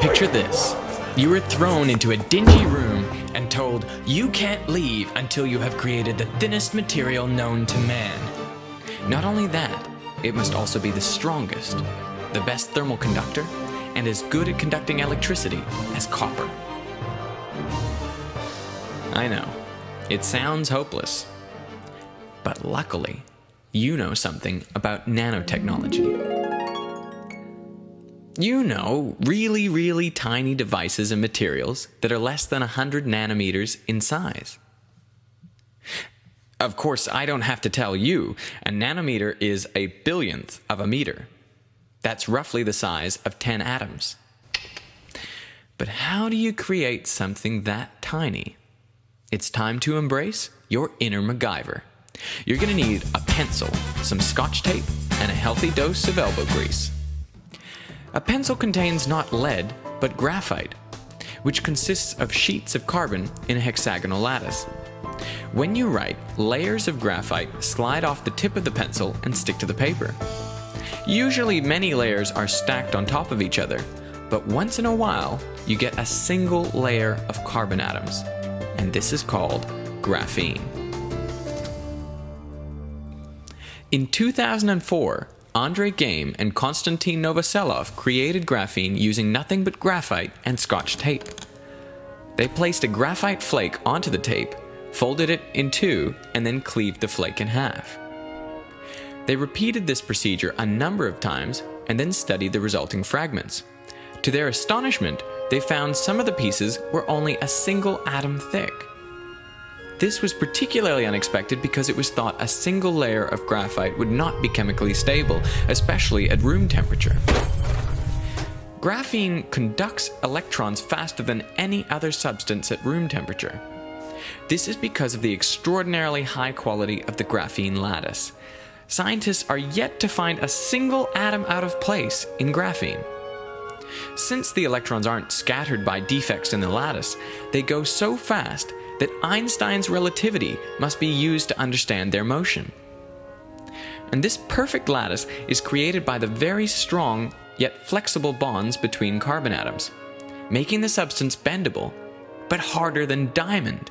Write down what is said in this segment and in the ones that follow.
Picture this. You were thrown into a dingy room and told you can't leave until you have created the thinnest material known to man. Not only that, it must also be the strongest, the best thermal conductor, and as good at conducting electricity as copper. I know, it sounds hopeless. But luckily, you know something about nanotechnology. You know, really, really tiny devices and materials that are less than 100 nanometers in size. Of course, I don't have to tell you, a nanometer is a billionth of a meter. That's roughly the size of 10 atoms. But how do you create something that tiny? It's time to embrace your inner MacGyver. You're going to need a pencil, some scotch tape, and a healthy dose of elbow grease. A pencil contains not lead, but graphite, which consists of sheets of carbon in a hexagonal lattice. When you write, layers of graphite slide off the tip of the pencil and stick to the paper. Usually many layers are stacked on top of each other, but once in a while you get a single layer of carbon atoms, and this is called graphene. In 2004, Andre Geim and Konstantin Novoselov created graphene using nothing but graphite and scotch tape. They placed a graphite flake onto the tape, folded it in two, and then cleaved the flake in half. They repeated this procedure a number of times and then studied the resulting fragments. To their astonishment, they found some of the pieces were only a single atom thick. This was particularly unexpected because it was thought a single layer of graphite would not be chemically stable, especially at room temperature. Graphene conducts electrons faster than any other substance at room temperature. This is because of the extraordinarily high quality of the graphene lattice. Scientists are yet to find a single atom out of place in graphene. Since the electrons aren't scattered by defects in the lattice, they go so fast that Einstein's relativity must be used to understand their motion. And this perfect lattice is created by the very strong yet flexible bonds between carbon atoms, making the substance bendable, but harder than diamond.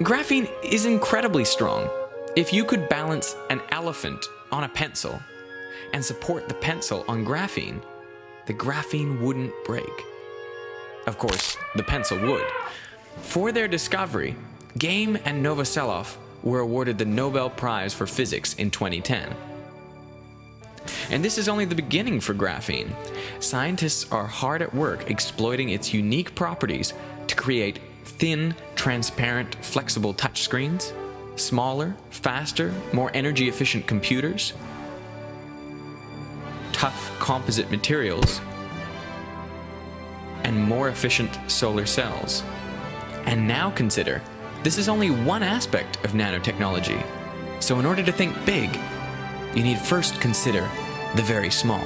Graphene is incredibly strong. If you could balance an elephant on a pencil and support the pencil on graphene, the graphene wouldn't break. Of course, the pencil would, for their discovery, Geim and Novoselov were awarded the Nobel Prize for Physics in 2010. And this is only the beginning for graphene. Scientists are hard at work exploiting its unique properties to create thin, transparent, flexible touchscreens, smaller, faster, more energy efficient computers, tough composite materials, and more efficient solar cells. And now consider, this is only one aspect of nanotechnology. So in order to think big, you need first consider the very small.